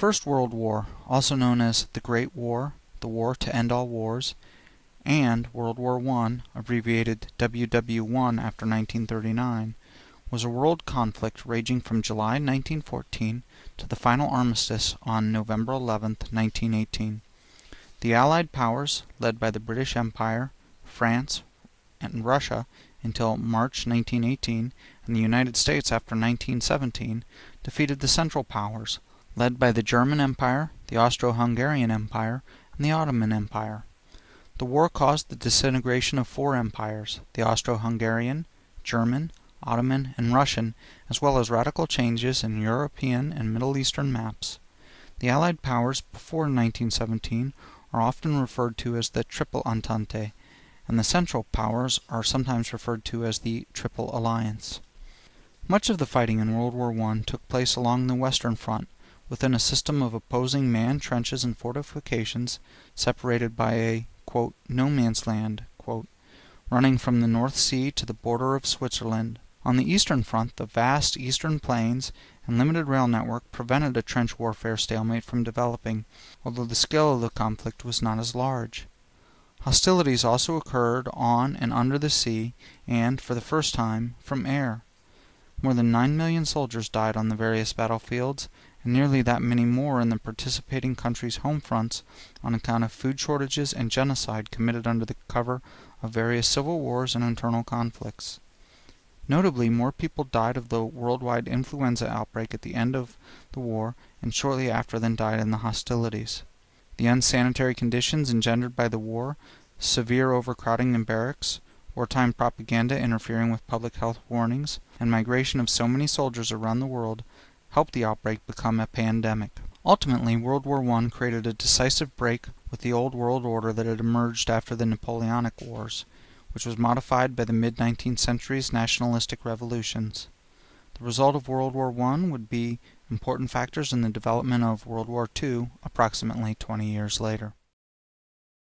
First World War, also known as the Great War, the War to End All Wars, and World War I, abbreviated WW1 after 1939, was a world conflict raging from July 1914 to the final armistice on November 11, 1918. The Allied powers, led by the British Empire, France, and Russia until March 1918, and the United States after 1917, defeated the Central Powers, led by the German Empire, the Austro-Hungarian Empire, and the Ottoman Empire. The war caused the disintegration of four empires, the Austro-Hungarian, German, Ottoman, and Russian, as well as radical changes in European and Middle Eastern maps. The Allied powers before 1917 are often referred to as the Triple Entente, and the Central Powers are sometimes referred to as the Triple Alliance. Much of the fighting in World War I took place along the Western Front, within a system of opposing manned trenches and fortifications separated by a "no man's land," running from the North Sea to the border of Switzerland. On the eastern front the vast eastern plains and limited rail network prevented a trench warfare stalemate from developing, although the scale of the conflict was not as large. Hostilities also occurred on and under the sea, and, for the first time, from air. More than nine million soldiers died on the various battlefields, and nearly that many more in the participating countries' home fronts on account of food shortages and genocide committed under the cover of various civil wars and internal conflicts. Notably, more people died of the worldwide influenza outbreak at the end of the war and shortly after than died in the hostilities. The unsanitary conditions engendered by the war, severe overcrowding in barracks, wartime propaganda interfering with public health warnings, and migration of so many soldiers around the world helped the outbreak become a pandemic. Ultimately, World War I created a decisive break with the old world order that had emerged after the Napoleonic Wars, which was modified by the mid-19th century's nationalistic revolutions. The result of World War I would be important factors in the development of World War II approximately 20 years later.